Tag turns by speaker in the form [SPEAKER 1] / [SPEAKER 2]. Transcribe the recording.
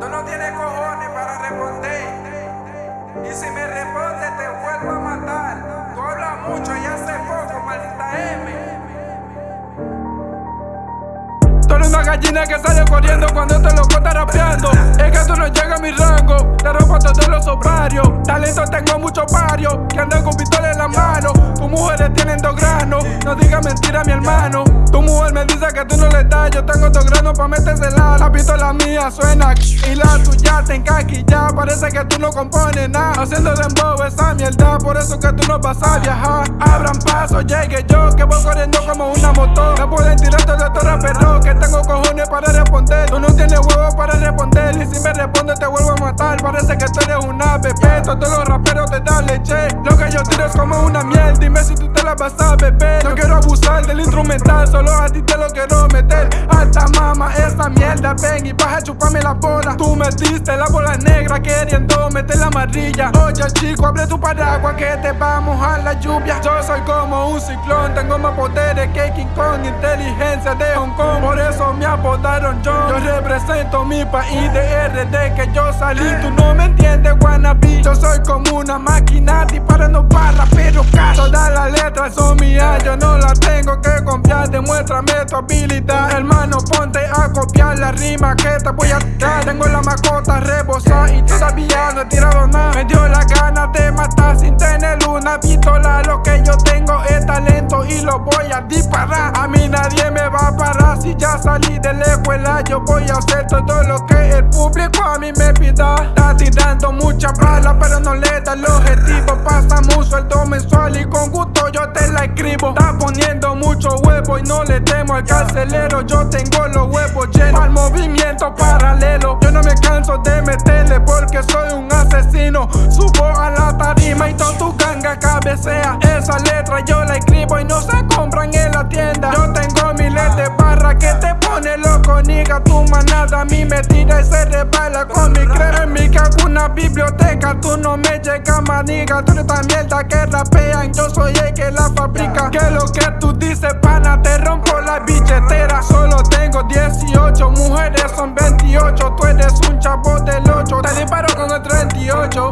[SPEAKER 1] Tú no tienes cojones para responder. Y si me respondes, te vuelvo a matar. Tú hablas mucho y hace poco, maldita M. Tú eres una gallina que sale corriendo cuando te rapeando. Que tú no llegas a mi rango. Te rompo todos los obrarios. Talento tengo muchos varios que andan con pistola en la mano. Tus mujeres tienen dos granos. No digas mentira, mi hermano. Tu mujer me dice que tú no le das. Yo tengo dos granos pa' metérsela. La pistola mía suena y la tuya te ya Parece que tú no compones nada. Haciendo dembow esa mierda. Por eso que tú no vas a viajar. Abran paso, llegue yo. Que voy corriendo como una moto. Me pueden tirar Que tú eres una bebé. Todos los raperos te dan leche. Lo que yo tiro es como una miel. Dime si tú te la vas a beber. No quiero abusar del instrumental. Solo a ti te lo quiero meter. Alta mama, esta mierda. Ven y vas a chuparme la bola. Tú me diste la bola negra queriendo meter la amarilla. Oye, chico, abre tu paraguas que te va a la lluvia. Yo soy como un ciclón. Tengo más poderes que King Kong. Inteligencia de Hong Kong. Por eso apodaron John. Yo represento mi país de RD que yo salí. Tú no me entiendes, wannabe. Yo soy como una máquina disparando para pero cash. Todas las letras son mías, yo no las tengo que confiar. Demuéstrame tu habilidad, hermano. Ponte a copiar la rima que te voy a dar. Tengo la mascota rebosada y todavía no he tirado nada. Me dio la gana de matar sin tener una pistola. Lo que yo tengo y lo voy a disparar. A mí nadie me va a parar si ya salí de la escuela. Yo voy a hacer todo lo que el público a mí me pida. Está tirando mucha bala, pero no le da el objetivo. Pasamos sueldo mensual y con gusto yo te la escribo. Está poniendo mucho huevo y no le temo al carcelero. Yo tengo los huevos llenos al movimiento paralelo. Yo no me canso de meterle porque soy un asesino. Subo a la tarima y todo tu Esa letra yo la escribo y no se compran en la tienda. Yo tengo miles de barras que te pone loco, niga. Tu manada a mí me tira y se resbala con mi crema. En mi cago una biblioteca, tú no me llegas, maniga. Tú eres tan mierda que rapean, yo soy el que la fabrica. Que lo que tú dices, pana, te rompo la billetera. Solo tengo 18, mujeres son 28. Tú eres un chavo del 8, te disparo con el 38.